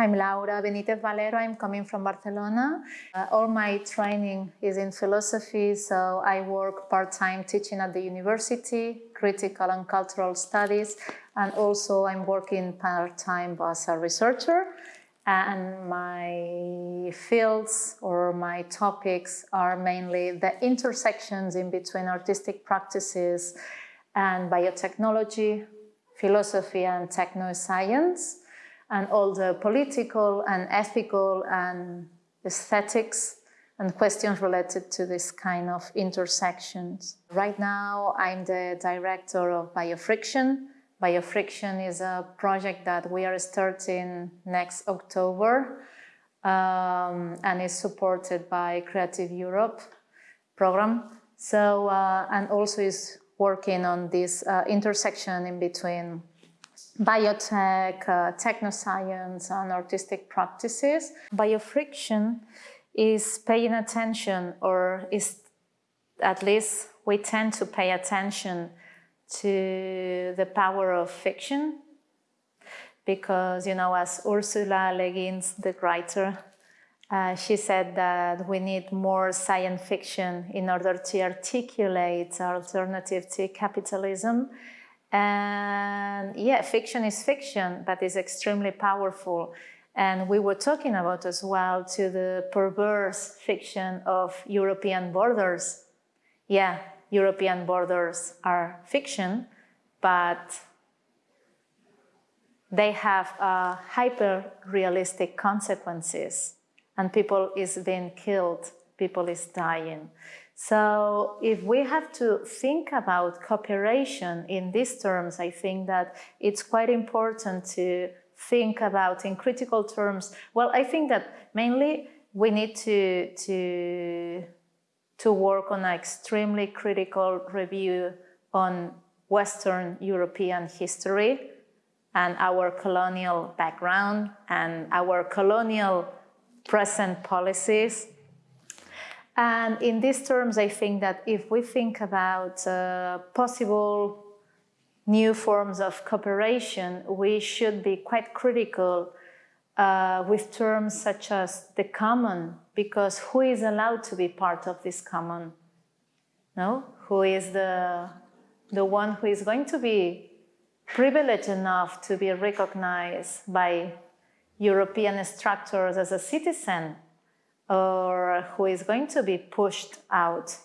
I'm Laura Benitez Valero. I'm coming from Barcelona. Uh, all my training is in philosophy, so I work part-time teaching at the university, critical and cultural studies, and also I'm working part-time as a researcher. And my fields or my topics are mainly the intersections in between artistic practices and biotechnology, philosophy and technoscience and all the political and ethical and aesthetics and questions related to this kind of intersections. Right now, I'm the director of Biofriction. Biofriction is a project that we are starting next October um, and is supported by Creative Europe program. So, uh, and also is working on this uh, intersection in between biotech, uh, technoscience, and artistic practices. Biofriction is paying attention, or is at least we tend to pay attention to the power of fiction because, you know, as Ursula Le Guin's, the writer, uh, she said that we need more science fiction in order to articulate alternative to capitalism and yeah, fiction is fiction, but it's extremely powerful. And we were talking about as well to the perverse fiction of European borders. Yeah, European borders are fiction, but they have uh, hyper-realistic consequences and people is being killed, people is dying. So if we have to think about cooperation in these terms, I think that it's quite important to think about in critical terms. Well, I think that mainly we need to, to, to work on an extremely critical review on Western European history and our colonial background and our colonial present policies and in these terms, I think that if we think about uh, possible new forms of cooperation, we should be quite critical uh, with terms such as the common, because who is allowed to be part of this common? No? Who is the, the one who is going to be privileged enough to be recognized by European structures as a citizen or who is going to be pushed out.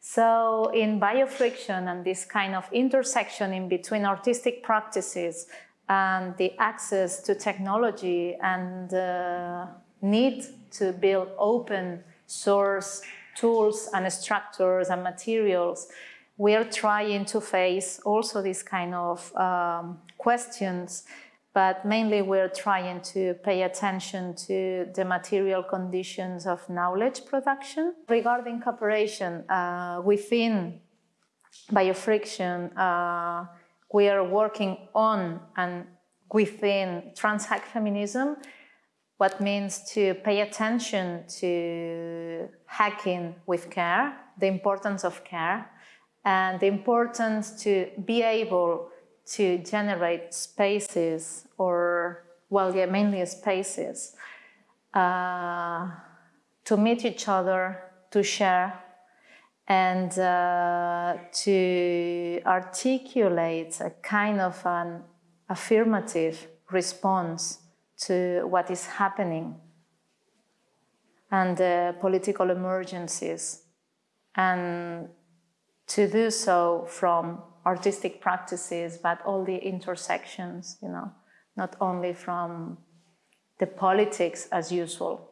So in biofriction and this kind of intersection in between artistic practices and the access to technology and the need to build open source tools and structures and materials, we are trying to face also these kind of um, questions but mainly we're trying to pay attention to the material conditions of knowledge production. Regarding cooperation uh, within biofriction, uh, we are working on and within transhack feminism, what means to pay attention to hacking with care, the importance of care, and the importance to be able to generate spaces or, well, yeah, mainly spaces uh, to meet each other, to share, and uh, to articulate a kind of an affirmative response to what is happening and the political emergencies. And to do so from artistic practices, but all the intersections, you know, not only from the politics as usual.